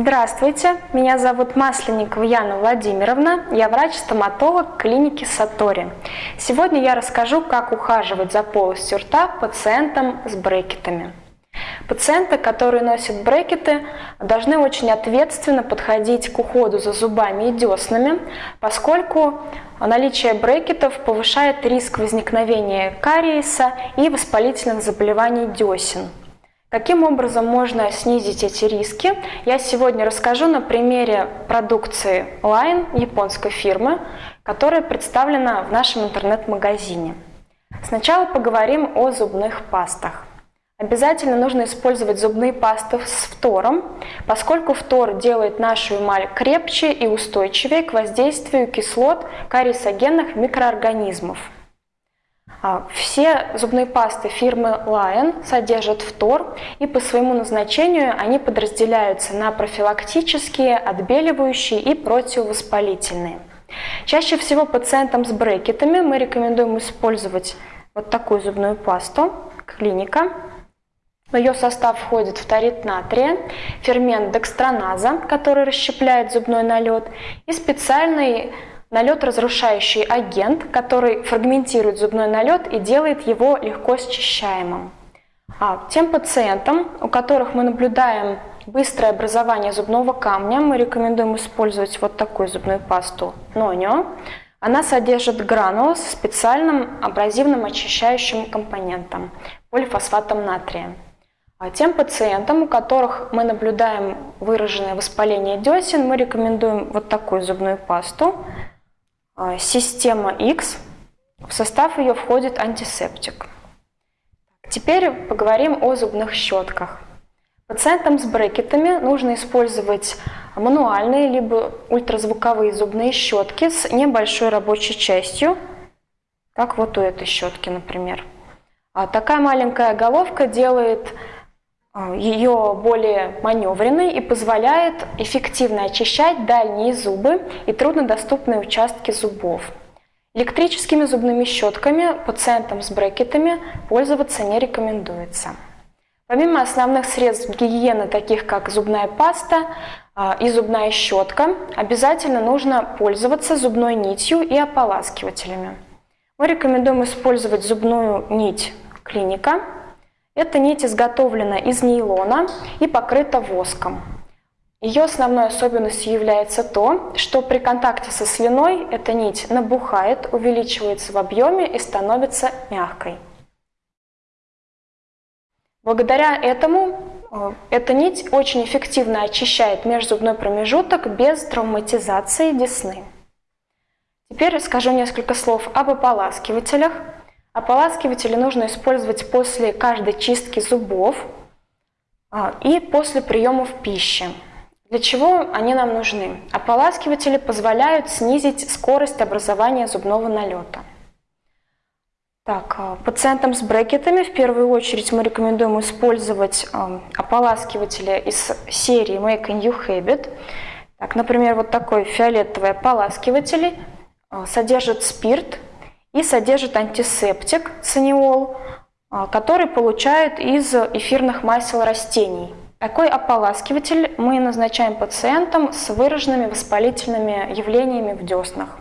Здравствуйте, меня зовут Масленникова Яна Владимировна, я врач-стоматолог клиники Сатори. Сегодня я расскажу, как ухаживать за полостью рта пациентам с брекетами. Пациенты, которые носят брекеты, должны очень ответственно подходить к уходу за зубами и деснами, поскольку наличие брекетов повышает риск возникновения кариеса и воспалительных заболеваний десен. Каким образом можно снизить эти риски, я сегодня расскажу на примере продукции Line японской фирмы, которая представлена в нашем интернет-магазине. Сначала поговорим о зубных пастах. Обязательно нужно использовать зубные пасты с фтором, поскольку фтор делает нашу эмаль крепче и устойчивее к воздействию кислот кариесогенных микроорганизмов. А, все зубные пасты фирмы Lion содержат фтор, и по своему назначению они подразделяются на профилактические, отбеливающие и противовоспалительные. Чаще всего пациентам с брекетами мы рекомендуем использовать вот такую зубную пасту «Клиника». В ее состав входит фторид натрия, фермент декстроназа, который расщепляет зубной налет, и специальный налет разрушающий агент, который фрагментирует зубной налет и делает его легко счищаемым. А тем пациентам, у которых мы наблюдаем быстрое образование зубного камня, мы рекомендуем использовать вот такую зубную пасту Нонio. Она содержит гранулы с специальным абразивным очищающим компонентом – полифосфатом натрия. А тем пациентам, у которых мы наблюдаем выраженное воспаление десен, мы рекомендуем вот такую зубную пасту система X, в состав ее входит антисептик. Теперь поговорим о зубных щетках. Пациентам с брекетами нужно использовать мануальные либо ультразвуковые зубные щетки с небольшой рабочей частью, как вот у этой щетки, например. А такая маленькая головка делает а, ее более маневренной и позволяет эффективно очищать дальние зубы и труднодоступные участки зубов. Электрическими зубными щетками пациентам с брекетами пользоваться не рекомендуется. Помимо основных средств гигиены, таких как зубная паста а, и зубная щетка, обязательно нужно пользоваться зубной нитью и ополаскивателями. Мы рекомендуем использовать зубную нить клиника эта нить изготовлена из нейлона и покрыта воском. Ее основной особенностью является то, что при контакте со слюной эта нить набухает, увеличивается в объеме и становится мягкой. Благодаря этому э, эта нить очень эффективно очищает межзубной промежуток без травматизации десны. Теперь расскажу несколько слов об ополаскивателях. Ополаскиватели нужно использовать после каждой чистки зубов а, и после приемов пищи. Для чего они нам нужны? Ополаскиватели позволяют снизить скорость образования зубного налета. Так, а, пациентам с брекетами в первую очередь мы рекомендуем использовать а, ополаскиватели из серии Make a New Habit. Так, например, вот такой фиолетовый ополаскиватель содержит спирт и содержит антисептик циниол, а, который получают из эфирных масел растений. Такой ополаскиватель мы назначаем пациентам с выраженными воспалительными явлениями в деснах.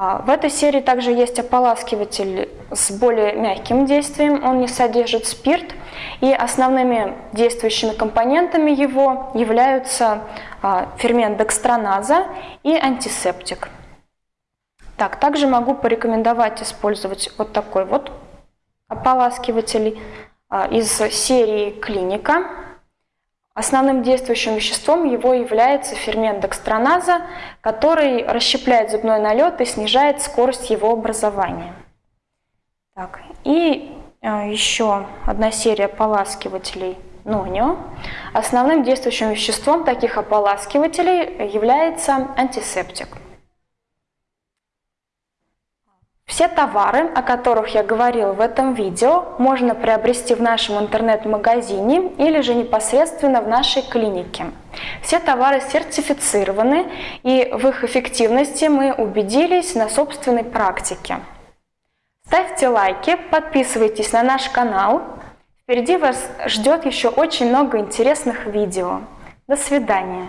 А, в этой серии также есть ополаскиватель с более мягким действием, он не содержит спирт, и основными действующими компонентами его являются а, фермент декстроназа и антисептик. Так, также могу порекомендовать использовать вот такой вот ополаскиватель а, из серии Клиника. Основным действующим веществом его является фермент декстроназа, который расщепляет зубной налет и снижает скорость его образования. Так, и а, еще одна серия ополаскивателей Нонио. Основным действующим веществом таких ополаскивателей является антисептик. Все товары, о которых я говорила в этом видео, можно приобрести в нашем интернет-магазине или же непосредственно в нашей клинике. Все товары сертифицированы и в их эффективности мы убедились на собственной практике. Ставьте лайки, подписывайтесь на наш канал. Впереди вас ждет еще очень много интересных видео. До свидания.